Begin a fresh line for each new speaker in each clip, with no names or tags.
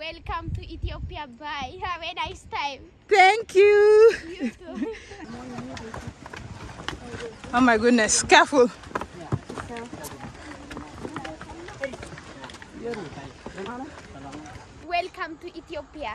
Welcome to Ethiopia. Bye. Have a nice time.
Thank you.
You too.
Oh my goodness, careful.
Welcome to Ethiopia.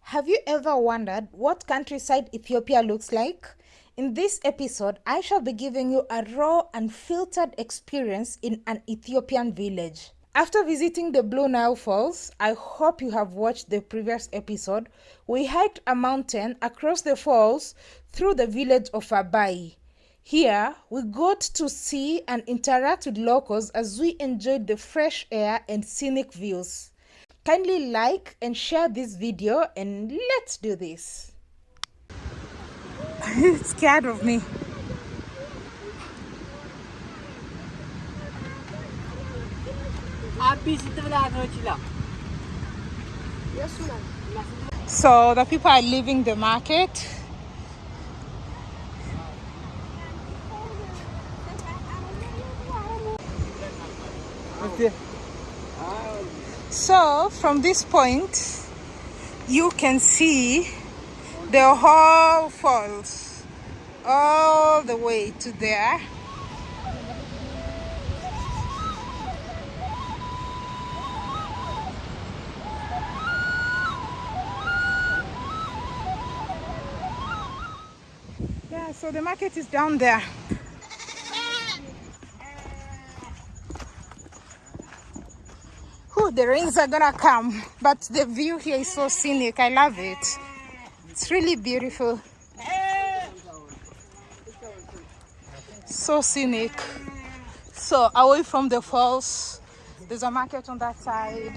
Have you ever wondered what countryside Ethiopia looks like? In this episode, I shall be giving you a raw and filtered experience in an Ethiopian village. After visiting the Blue Nile Falls, I hope you have watched the previous episode. We hiked a mountain across the falls through the village of Abai. Here, we got to see and interact with locals as we enjoyed the fresh air and scenic views. Kindly like and share this video and let's do this. It's scared of me. So the people are leaving the market. So from this point, you can see the whole falls all the way to there. Yeah, so the market is down there. Whew, the rains are gonna come, but the view here is so scenic. I love it. It's really beautiful. So scenic. So away from the falls, there's a market on that side.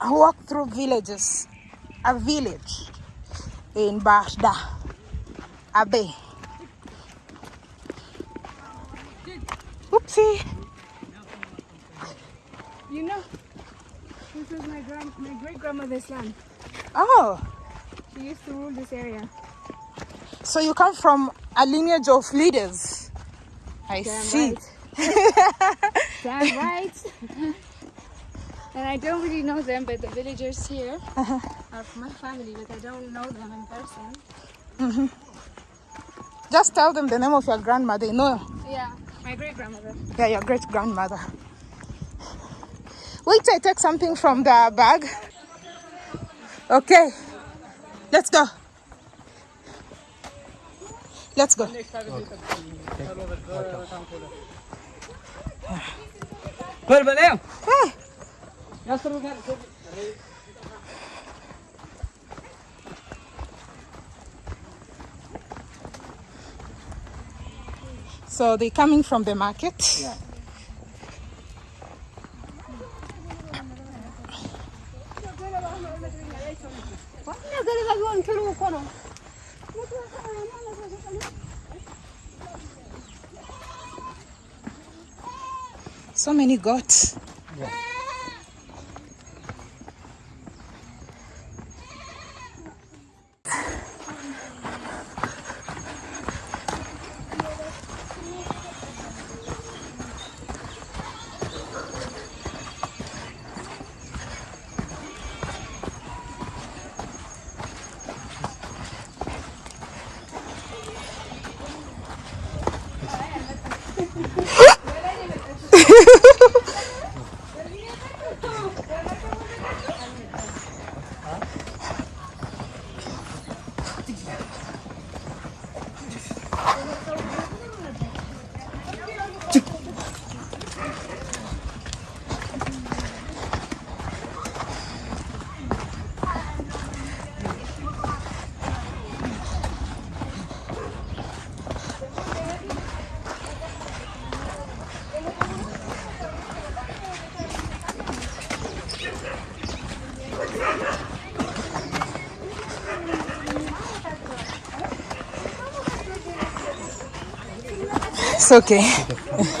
I walked through villages, a village in Bashda, Abe. Oopsie.
You know, this was my grand, my great grandmother's land.
Oh,
She used to rule this area.
so you come from a lineage of leaders. I
Damn
see.
right. Damn right. and I don't really know them, but the villagers here uh-huh. are from my family, but I don't know them in person. Mm-hmm.
Just tell them the name of your grandmother. You know,
Yeah, my great grandmother.
yeah, your great grandmother. Wait I take something from the bag. Okay, let's go. Let's go. Hey. So they're coming from the market.
Yeah.
So many goats. It's okay.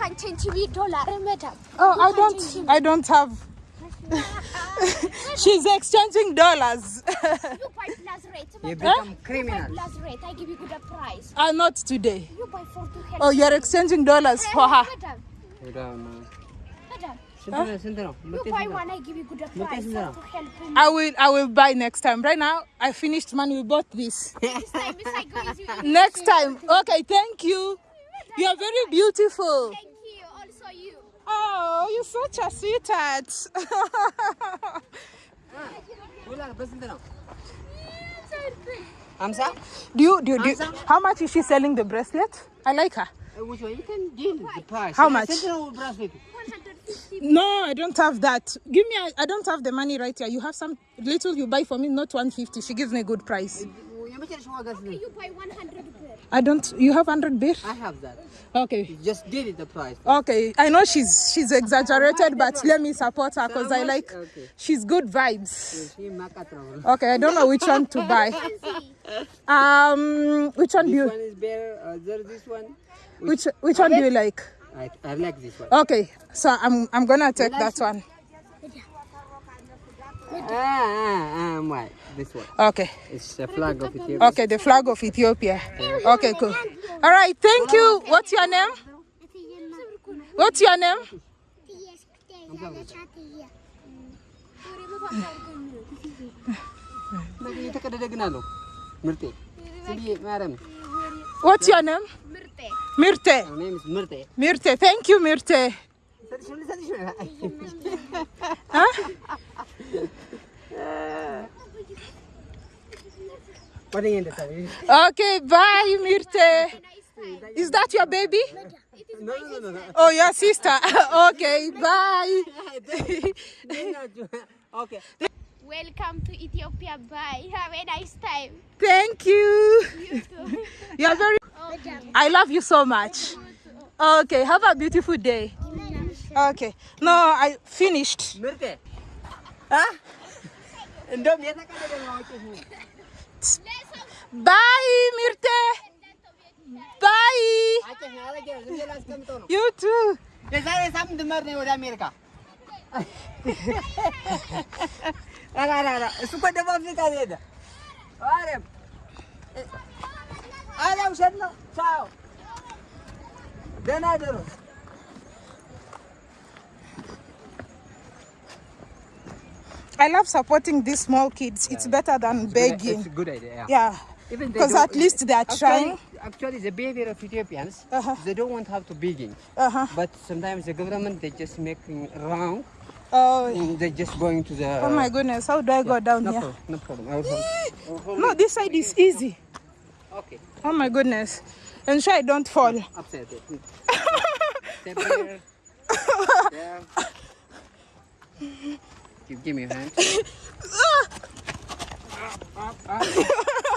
can change me dollar.
Oh, I don't. I don't have. She's exchanging dollars.
you buy plus rate.
You become huh? criminal.
You buy plus rate. I give you good price.
Uh, not today.
You buy for to help.
Oh, you're exchanging dollars for her.
Madam.
Madam. Huh?
You buy one, I give you good price to help.
I will, I will buy next time. Right now, I finished money. We bought this.
next time,
next time. Okay, thank you. You are very beautiful. Oh, you're such a sweetheart.
Amsa,
do you do, you, do you, how much is she selling the bracelet? I like her.
Uh, you can deal the price.
How much?
Oh,
no, I don't have that. Give me, I don't have the money right here. You have some little you buy for me, not 150. She gives me a good price.
የመጨረሻ ዋጋ ስንት ነው?
You buy 100 bear.
I don't. You have 100 beer?
I have that.
Okay.
Just deal it the price.
Okay. I know she's she's exaggerated, but let me support her because I like.
Okay.
She's good vibes.
ይህ ማቃት ነው።
Okay. I don't know which one to buy. Um, which one do
This
you?
one is better. Uh, there, this one.
Which which one do you like?
I, I like this one.
Okay. So I'm I'm gonna take that one.
Ah, ah, ah, why? this one.
Okay.
It's the flag of Ethiopia.
Okay, the flag of Ethiopia. Okay, cool. All right, thank you. What's your name? What's your name? What's your name?
Mirte.
My name is Mirte.
Mirte. Thank you, Mirte. huh? Okay, bye, Mirte. Is that your baby?
No, no, no, no.
Oh, your sister. okay, bye.
okay.
Welcome to Ethiopia. Bye. Have a nice time.
Thank you.
You too.
you are very. I love you so much. Okay, have a beautiful day. Okay. No, I finished.
Huh?
Bye, Mirte. Bye.
አውቄሽ ነው አረጌ ነው ዝም ብዬ ላስቀምጠው ነው
You too.
የዛሬ ሳምንት መር ነው ወደ አሜሪካ ኧረ ኧረ ኧረ እሱ እኮ ደቡብ አፍሪካ ነው የሄደ ማርያም ኧረ ውሸት ነው ቻው ደህና ደሩ
I love supporting these small kids. It's better than
It's
begging.
a good idea
Yeah.
Even they
Because at least they are
actually,
trying.
Actually, the behavior of Ethiopians,
Uh-huh.
they don't want to have to begging.
Uh-huh.
But sometimes the government, they just making wrong.
Oh,
and They just going to the.
oh my goodness. How do I go down
no
here?
Problem, no problem. I will help. I will help
No, this side is easy.
Okay.
Oh my goodness. Ensure I don't fall.
Upside down. Give, give me your hand. Up, up. Hi.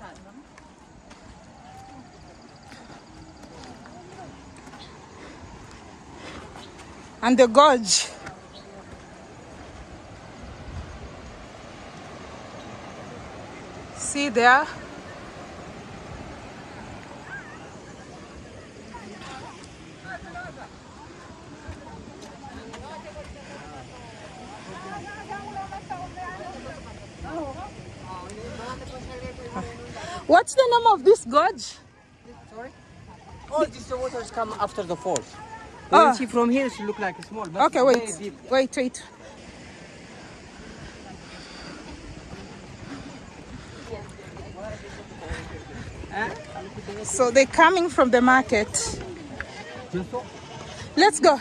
And the gorge. See there? What's the name of this gorge? Sorry?
All these waters come after the falls.
Ah.
You see from here, it look like a small. But
Okay,
it's
wait,
deep.
wait, wait. So they're coming from the market. Let's go.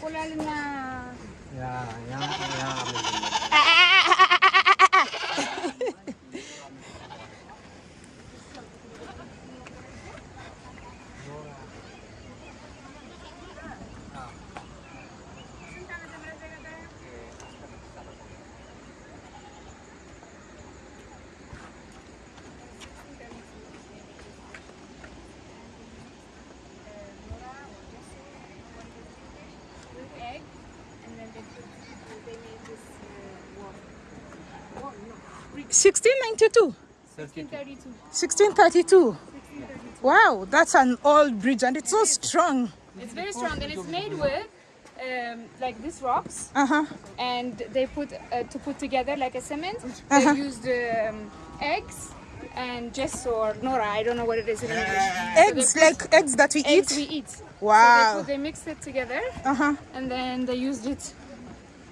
Yeah, yeah, yeah.
egg, and then they put, they made this uh, wall.
1692.
1632.
1632. Wow, that's an old bridge and it's so strong.
It's very strong and it's made with um, like these rocks
Uh huh.
and they put uh, to put together like a cement. They used um, eggs and gesso or nora. I don't know what it is in English.
Eggs, like eggs that we
Eggs we
eat.
Wow. So they, put, they mixed it together
Uh huh.
and then they used it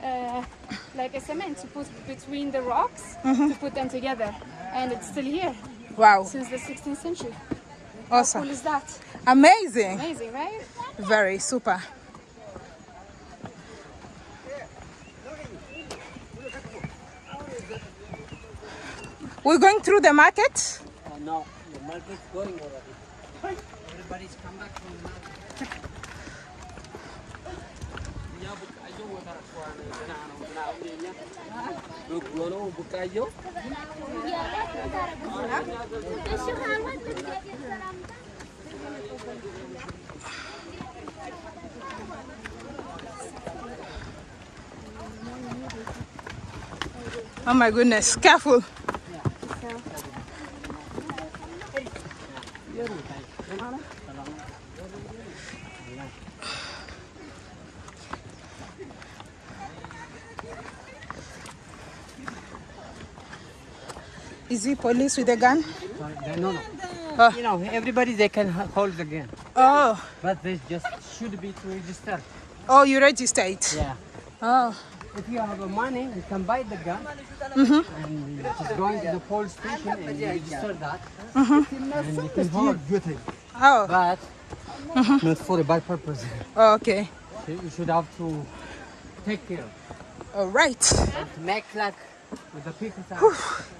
uh, like a cement to put between the rocks
Mm-hmm.
to put them together. And it's still here
Wow.
since the 16th century. Awesome. How
Awesome.
cool is that?
Amazing.
Amazing, right?
Very super. We're going through the market.
Uh, no, the market's going already. Everybody's come back from the market.
Oh my goodness, careful. Is he police with a gun?
No, no.
Oh.
You know, everybody they can hold the gun,
Oh,
but this just should be to register.
oh, you register it.
Yeah.
Oh,
If you have a money, you can buy the gun Mhm. and you just going to the police station and you register that. Mm-hmm. And you can hold.
oh,
But mm-hmm. not for a bad purpose.
Oh, okay.
You you should have to take care
All right.
and make luck with the people.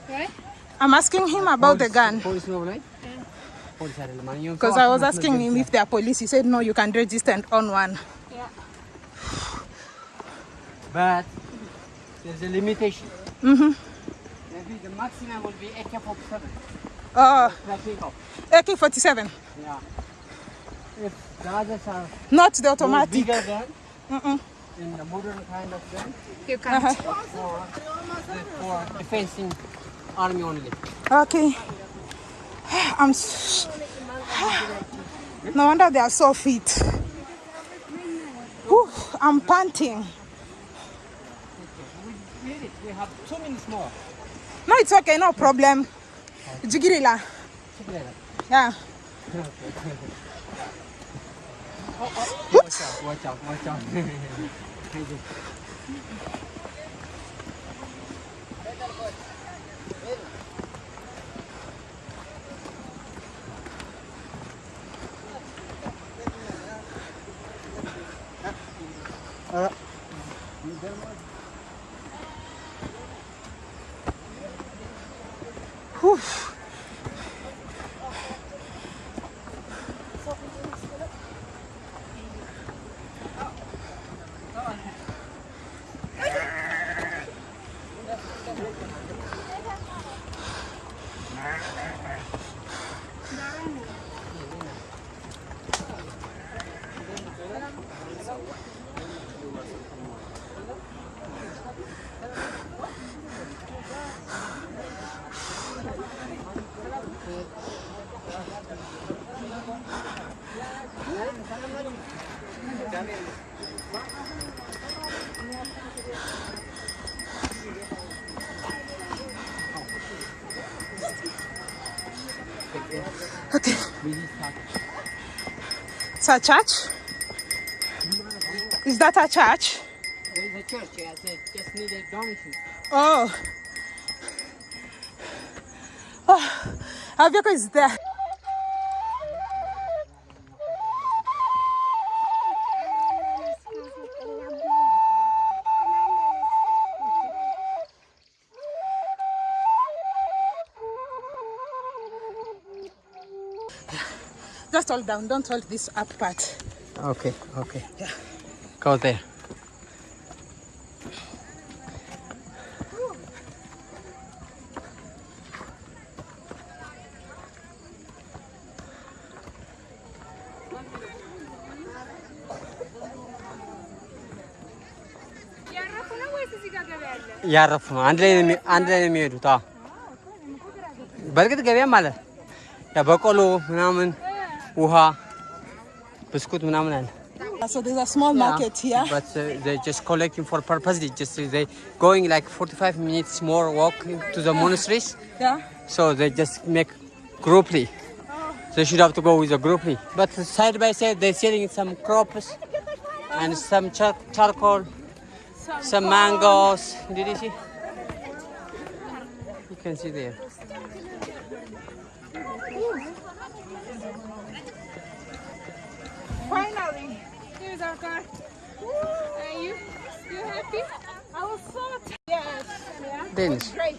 Right?
I'm asking him about the gun
Police no right? Police are the money. You
because I was asking him if they are police. He said no, you can register and own one.
Yeah.
But there's a limitation. Mm-hmm. Maybe the maximum will be AK-47.
Oh,
Like take.
AK-47,
Yeah. If the others are
not the automatic.
bigger gun, in the modern kind of gun,
You can't.
Uh-huh.
for, for defending army only.
Okay. I'm. No wonder they are so fit. Whew, I'm panting.
We did it. We have two minutes more.
No, it's okay, no problem. Jigirila. Yeah.
Watch out, watch out, watch out. Thank
Okay. It's a church? Is that a church?
There is a church, yeah. They just need a donation.
Oh. Oh, Aviaco is there. Just hold down, don't hold this up part.
Okay, okay. Go there.
ያረፉ ነው ወይስ እዚህ ጋር ገበያ አለ?
እያረፉ ነው። አንድ ላይ ነው የሚ- አንድ ላይ ነው የሚሄዱት። አዎ በእርግጥ ገበያም አለ። ያ በቆሎ ምናምን፣ ውሃ፣ ብስኩት ምናምን አለ።
So there's a small market here.
But uh, they just collecting for purpose. They just they going like 45 minutes more walk to the monasteries.
Yeah.
So they just make grouply. They should have to go with a grouply. But side by side, they're selling some crops and some char- charcoal, some mangoes. Did you see? You can see there.
Finally, here's our car. Are you you happy? I was so yes. Yeah.
Danish.
Great.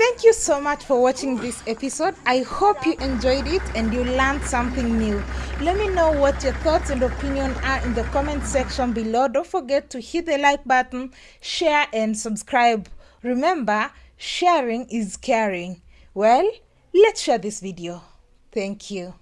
Thank you so much for watching this episode. I hope you enjoyed it and you learned something new. Let me know what your thoughts and opinion are in the comment section below. Don't forget to hit the like button, share and subscribe. Remember, sharing is caring. Well, let's share this video. Thank you.